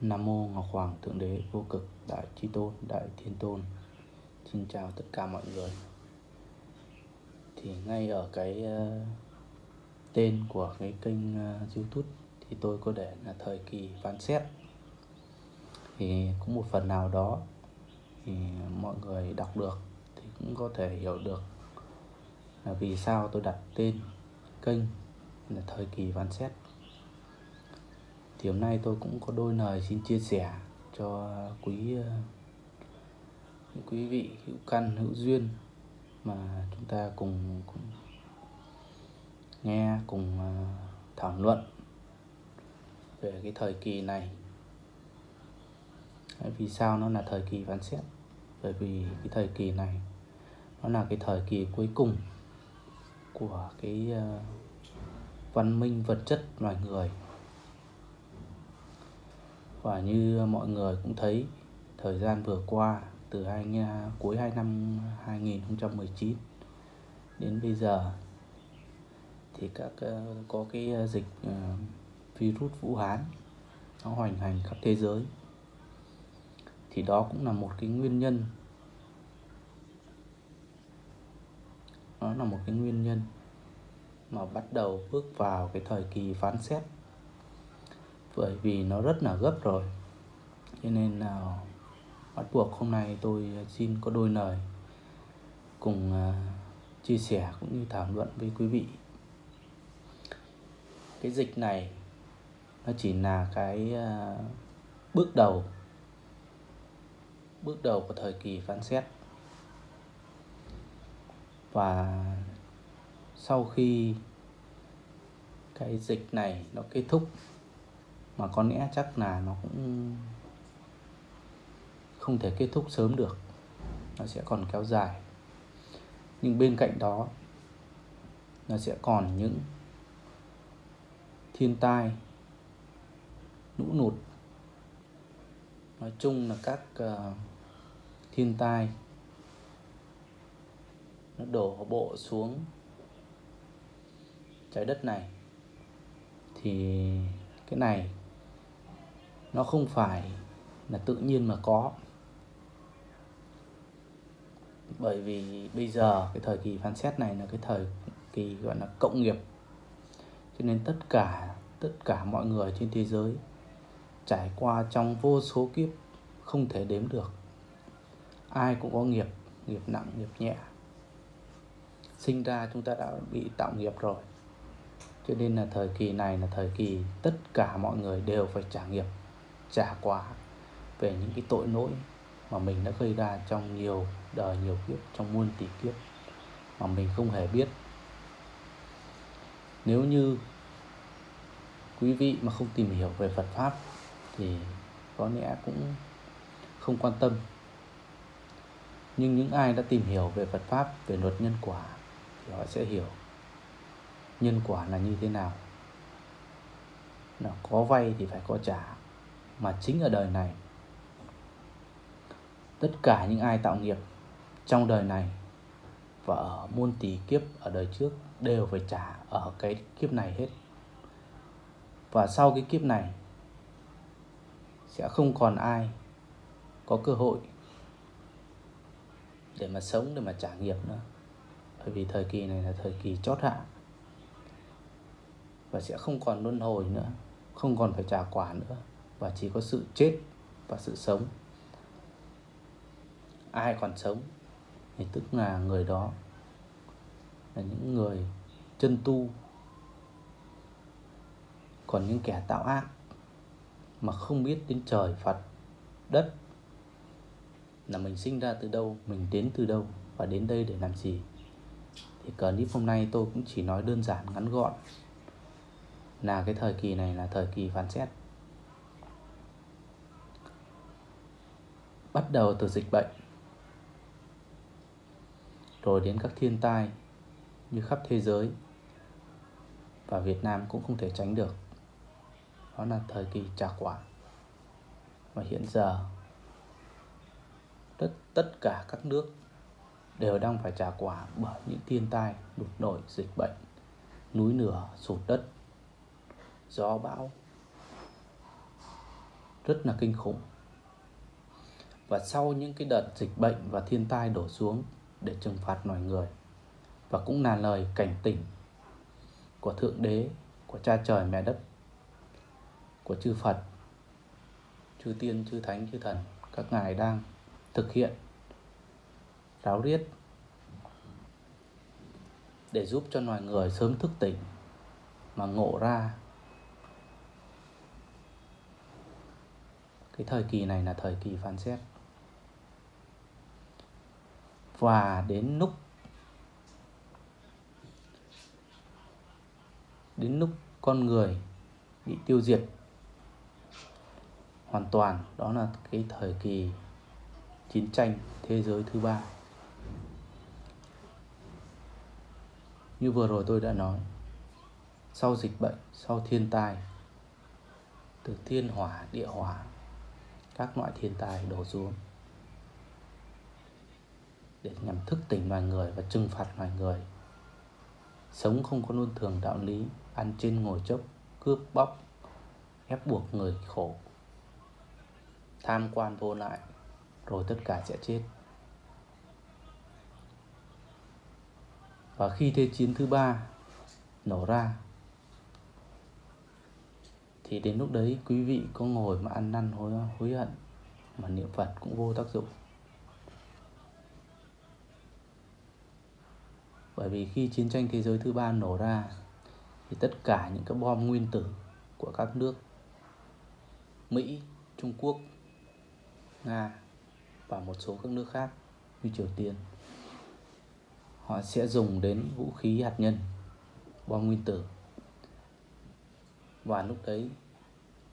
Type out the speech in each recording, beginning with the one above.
Nam mô Ngọc Hoàng Thượng Đế Vô Cực Đại Chi Tôn Đại Thiên Tôn. Xin chào tất cả mọi người. Thì ngay ở cái uh, tên của cái kênh uh, youtube Thì tôi có để là thời kỳ phán xét. Thì cũng một phần nào đó Thì mọi người đọc được Thì cũng có thể hiểu được là vì sao tôi đặt tên kênh là thời kỳ phán xét thì hôm nay tôi cũng có đôi lời xin chia sẻ cho quý những quý vị hữu căn hữu duyên mà chúng ta cùng, cùng nghe cùng ờ, thảo luận về cái thời kỳ này. Vì sao nó là thời kỳ phán xét? Bởi vì cái thời kỳ này nó là cái thời kỳ cuối cùng của cái ờ, văn minh vật chất loài người và như mọi người cũng thấy, thời gian vừa qua, từ hai cuối hai năm 2019 đến bây giờ, thì các ờ, có cái ờ, dịch ờ, virus Vũ Hán, nó hoành hành khắp thế giới. Thì đó cũng là một cái nguyên nhân. Nó là một cái nguyên nhân mà bắt đầu bước vào cái thời kỳ phán xét bởi vì nó rất là gấp rồi. Cho nên là bắt buộc hôm nay tôi xin có đôi lời cùng à, chia sẻ cũng như thảo luận với quý vị. Cái dịch này nó chỉ là cái à, bước đầu bước đầu của thời kỳ phán xét. Và sau khi cái dịch này nó kết thúc mà có lẽ chắc là nó cũng không thể kết thúc sớm được. Nó sẽ còn kéo dài. Nhưng bên cạnh đó nó sẽ còn những thiên tai lũ lụt. Nói chung là các uh, thiên tai nó đổ bộ xuống trái đất này. Thì cái này nó không phải là tự nhiên mà có. Bởi vì bây giờ cái thời kỳ phán xét này là cái thời kỳ gọi là cộng nghiệp. Cho nên tất cả tất cả mọi người trên thế giới trải qua trong vô số kiếp không thể đếm được. Ai cũng có nghiệp nghiệp nặng, nghiệp nhẹ. Sinh ra chúng ta đã bị tạo nghiệp rồi. Cho nên là thời kỳ này là thời kỳ tất cả mọi người đều phải trả nghiệp trả quả về những cái tội lỗi mà mình đã gây ra trong nhiều đời, nhiều kiếp, trong muôn tỷ kiếp mà mình không hề biết. Nếu như quý vị mà không tìm hiểu về Phật pháp thì có lẽ cũng không quan tâm. Nhưng những ai đã tìm hiểu về Phật pháp, về luật nhân quả thì họ sẽ hiểu nhân quả là như thế nào. Là có vay thì phải có trả mà chính ở đời này. Tất cả những ai tạo nghiệp trong đời này và ở muôn tỷ kiếp ở đời trước đều phải trả ở cái kiếp này hết. Và sau cái kiếp này sẽ không còn ai có cơ hội để mà sống, để mà trả nghiệp nữa. Bởi vì thời kỳ này là thời kỳ chót hạ và sẽ không còn luân hồi nữa, không còn phải trả quả nữa và chỉ có sự chết và sự sống. Ai còn sống thì tức là người đó là những người chân tu. Còn những kẻ tạo ác mà không biết đến trời, Phật, đất là mình sinh ra từ đâu, mình đến từ đâu và đến đây để làm gì. Thì clip hôm nay tôi cũng chỉ nói đơn giản, ngắn gọn là cái thời kỳ này là thời kỳ phán xét. Bắt đầu từ dịch bệnh. Rồi đến các thiên tai như khắp thế giới. Và Việt Nam cũng không thể tránh được. Đó là thời kỳ trả quả. Và hiện giờ tất, tất cả các nước đều đang phải trả quả bởi những thiên tai đột nổi dịch bệnh núi nửa sụt đất gió bão. Rất là kinh khủng và sau những cái đợt dịch bệnh và thiên tai đổ xuống để trừng phạt loài người. Và cũng là lời cảnh tỉnh của thượng đế, của cha trời mẹ đất, của chư phật, chư tiên, chư thánh, chư thần, các ngài đang thực hiện, ráo riết để giúp cho loài người sớm thức tỉnh mà ngộ ra cái thời kỳ này là thời kỳ phán xét và đến lúc đến lúc con người bị tiêu diệt hoàn toàn. Đó là cái thời kỳ chiến tranh thế giới thứ ba. Như vừa rồi tôi đã nói, sau dịch bệnh, sau thiên tai, từ thiên hỏa, địa hỏa, các loại thiên tai đổ xuống để nhằm thức tỉnh loài người và trừng phạt loài người. Sống không có luân thường đạo lý, ăn trên ngồi chốc, cướp bóc, ép buộc người khổ. Tham quan vô lại, rồi tất cả sẽ chết. Và khi thế chiến thứ ba nổ ra, thì đến lúc đấy quý vị có ngồi mà ăn năn hối hối hận mà niệm phật cũng vô tác dụng. Bởi vì khi chiến tranh thế giới thứ ba nổ ra thì tất cả những cái bom nguyên tử của các nước Mỹ, Trung Quốc, Nga và một số các nước khác như Triều Tiên họ sẽ dùng đến vũ khí hạt nhân bom nguyên tử. Và lúc đấy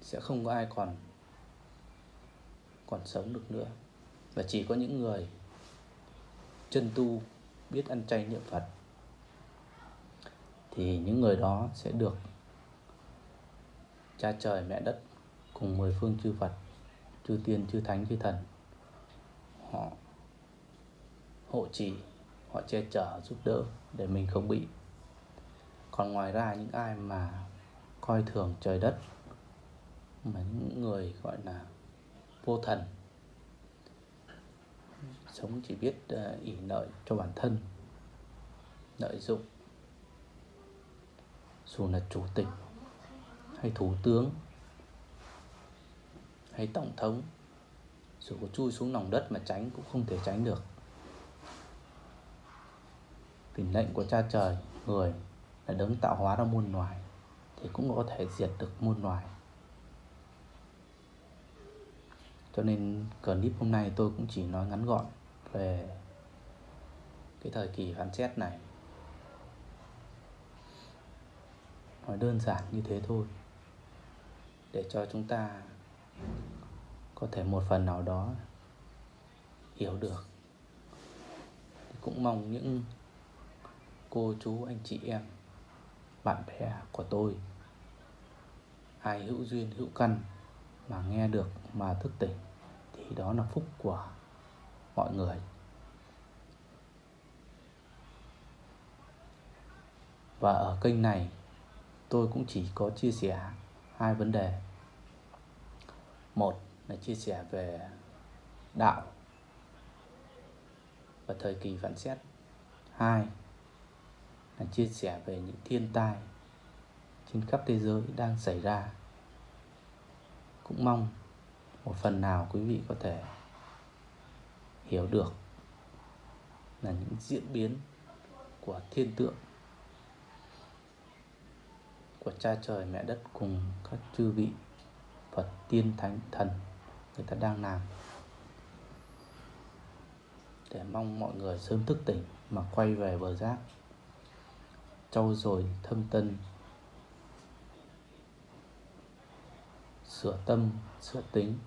sẽ không có ai còn còn sống được nữa. Và chỉ có những người chân tu biết ăn chay niệm Phật, thì những người đó sẽ được cha trời, mẹ đất cùng mười phương chư Phật, chư tiên, chư thánh, chư thần, họ hộ trì, họ che chở, giúp đỡ để mình không bị. Còn ngoài ra, những ai mà coi thường trời đất, mà những người gọi là vô thần sống chỉ biết ờ, uh, ỉ lợi cho bản thân lợi dụng. Dù là chủ tịch hay thủ tướng hay tổng thống dù có chui xuống lòng đất mà tránh cũng không thể tránh được. Vì lệnh của cha trời người là đấng tạo hóa ra muôn loài thì cũng có thể diệt được muôn loài. Cho nên clip hôm nay tôi cũng chỉ nói ngắn gọn về cái thời kỳ phán xét này. Nói đơn giản như thế thôi, để cho chúng ta có thể một phần nào đó hiểu được. Cũng mong những cô chú, anh chị em, bạn bè của tôi, ai hữu duyên hữu căn mà nghe được, mà thức tỉnh, thì đó là phúc của mọi người. Và ở kênh này, tôi cũng chỉ có chia sẻ hai vấn đề. Một là chia sẻ về đạo và thời kỳ phản xét. Hai là chia sẻ về những thiên tai trên khắp thế giới đang xảy ra. Cũng mong một phần nào quý vị có thể hiểu được là những diễn biến của thiên tượng, của cha trời, mẹ đất cùng các chư vị Phật tiên thánh thần người ta đang làm. Để mong mọi người sớm thức tỉnh mà quay về bờ giác. Trau dồi thâm tân, sửa tâm, sửa tính.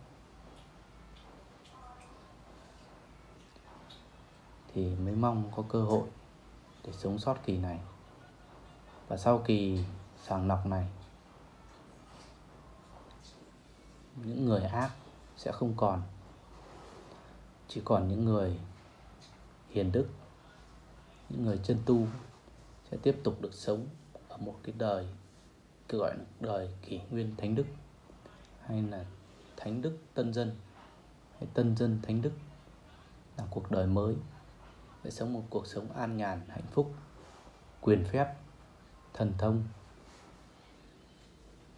Thì mới mong có cơ hội để sống sót kỳ này. Và sau kỳ sàng lọc này, những người ác sẽ không còn, chỉ còn những người hiền đức, những người chân tu sẽ tiếp tục được sống ở một cái đời cứ gọi là đời kỷ nguyên thánh đức, hay là thánh đức tân dân, hay tân dân thánh đức là cuộc đời mới để sống một cuộc sống an nhàn, hạnh phúc, quyền phép, thần thông.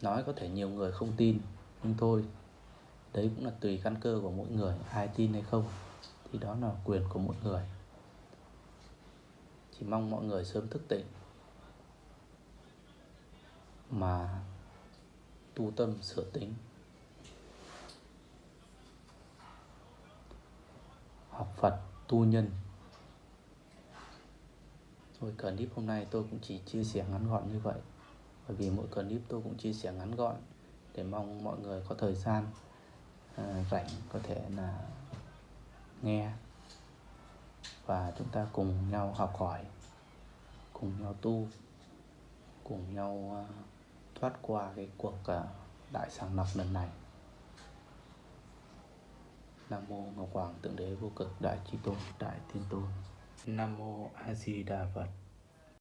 Nói có thể nhiều người không tin, nhưng thôi, đấy cũng là tùy căn cơ của mỗi người, ai tin hay không, thì đó là quyền của mỗi người. Chỉ mong mọi người sớm thức tỉnh, mà tu tâm sửa tính. Học Phật tu nhân. Rồi clip hôm nay tôi cũng chỉ chia sẻ ngắn gọn như vậy. Bởi vì mỗi clip tôi cũng chia sẻ ngắn gọn để mong mọi người có thời gian à, rảnh có thể là nghe và chúng ta cùng nhau học hỏi cùng nhau tu cùng nhau uh, thoát qua cái cuộc uh, đại sàng lọc lần này. Nam mô ngọc hoàng tượng đế vô cực đại chi tôn đại thiên tôn nam mô a di đà phật.